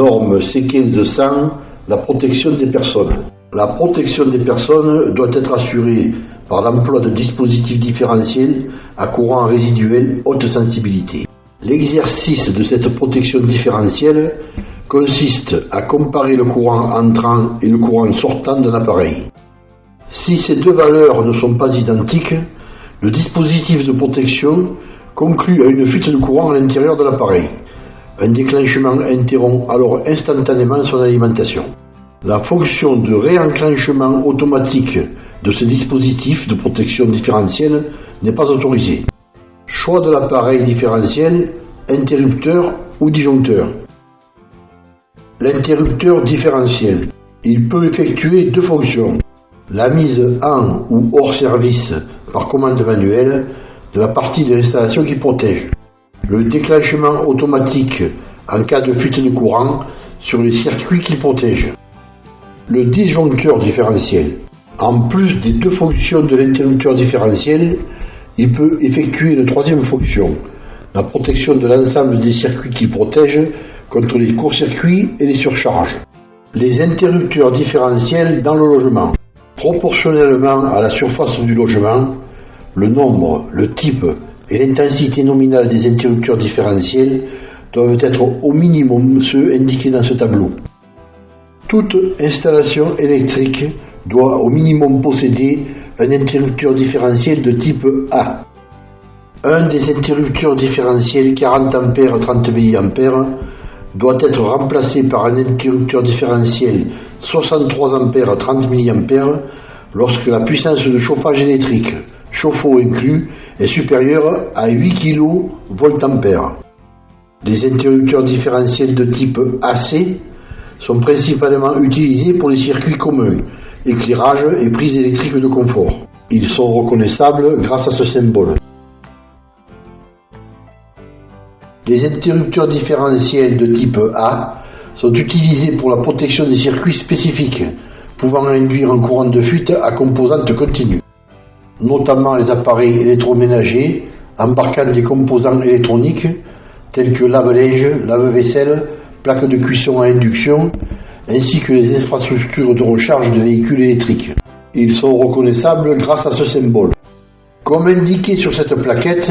Norme C1500, la protection des personnes. La protection des personnes doit être assurée par l'emploi de dispositifs différentiels à courant résiduel haute sensibilité. L'exercice de cette protection différentielle consiste à comparer le courant entrant et le courant sortant d'un appareil. Si ces deux valeurs ne sont pas identiques, le dispositif de protection conclut à une fuite de courant à l'intérieur de l'appareil. Un déclenchement interrompt alors instantanément son alimentation. La fonction de réenclenchement automatique de ce dispositif de protection différentielle n'est pas autorisée. Choix de l'appareil différentiel, interrupteur ou disjoncteur. L'interrupteur différentiel. Il peut effectuer deux fonctions. La mise en ou hors service par commande manuelle de la partie de l'installation qui protège. Le déclenchement automatique en cas de fuite de courant sur les circuits qui protègent. Le disjoncteur différentiel. En plus des deux fonctions de l'interrupteur différentiel, il peut effectuer une troisième fonction, la protection de l'ensemble des circuits qui protègent contre les courts-circuits et les surcharges. Les interrupteurs différentiels dans le logement. Proportionnellement à la surface du logement, le nombre, le type et l'intensité nominale des interrupteurs différentiels doivent être au minimum ceux indiqués dans ce tableau. Toute installation électrique doit au minimum posséder un interrupteur différentiel de type A. Un des interrupteurs différentiels 40 A 30 mA doit être remplacé par un interrupteur différentiel 63 A 30 mA lorsque la puissance de chauffage électrique, chauffe-eau inclus, est supérieure à 8 kVA. Les interrupteurs différentiels de type AC sont principalement utilisés pour les circuits communs, éclairage et prise électrique de confort. Ils sont reconnaissables grâce à ce symbole. Les interrupteurs différentiels de type A sont utilisés pour la protection des circuits spécifiques, pouvant induire un courant de fuite à composante continue, notamment les appareils électroménagers embarquant des composants électroniques tels que lave-linge, lave-vaisselle, plaques de cuisson à induction, ainsi que les infrastructures de recharge de véhicules électriques. Ils sont reconnaissables grâce à ce symbole. Comme indiqué sur cette plaquette,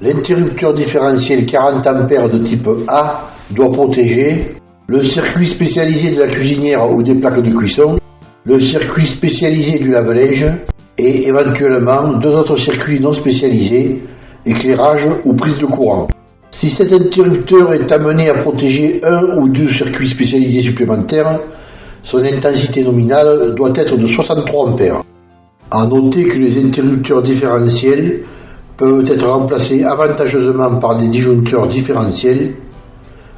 l'interrupteur différentiel 40 A de type A doit protéger le circuit spécialisé de la cuisinière ou des plaques de cuisson, le circuit spécialisé du lave-linge et éventuellement deux autres circuits non spécialisés, éclairage ou prise de courant. Si cet interrupteur est amené à protéger un ou deux circuits spécialisés supplémentaires, son intensité nominale doit être de 63 A. À noter que les interrupteurs différentiels peuvent être remplacés avantageusement par des disjoncteurs différentiels,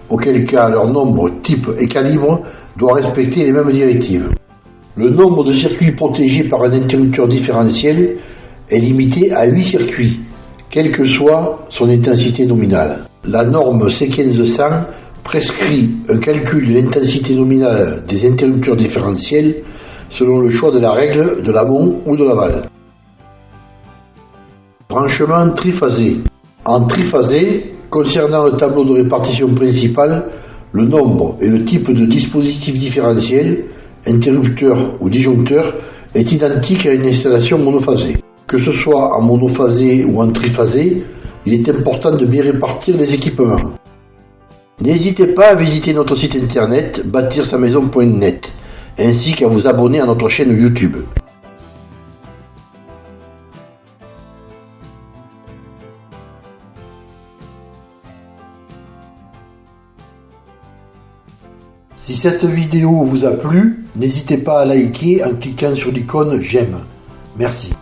auquel cas leur nombre, type et calibre doit respecter les mêmes directives. Le nombre de circuits protégés par un interrupteur différentiel est limité à 8 circuits, quelle que soit son intensité nominale. La norme C1500 prescrit un calcul de l'intensité nominale des interrupteurs différentiels selon le choix de la règle de l'amont ou de l'aval. Branchement triphasé. En triphasé, concernant le tableau de répartition principal, le nombre et le type de dispositif différentiel, interrupteur ou disjoncteur, est identique à une installation monophasée. Que ce soit en monophasé ou en triphasé, il est important de bien répartir les équipements. N'hésitez pas à visiter notre site internet bâtir-sa-maison.net ainsi qu'à vous abonner à notre chaîne YouTube. Si cette vidéo vous a plu, n'hésitez pas à liker en cliquant sur l'icône j'aime. Merci.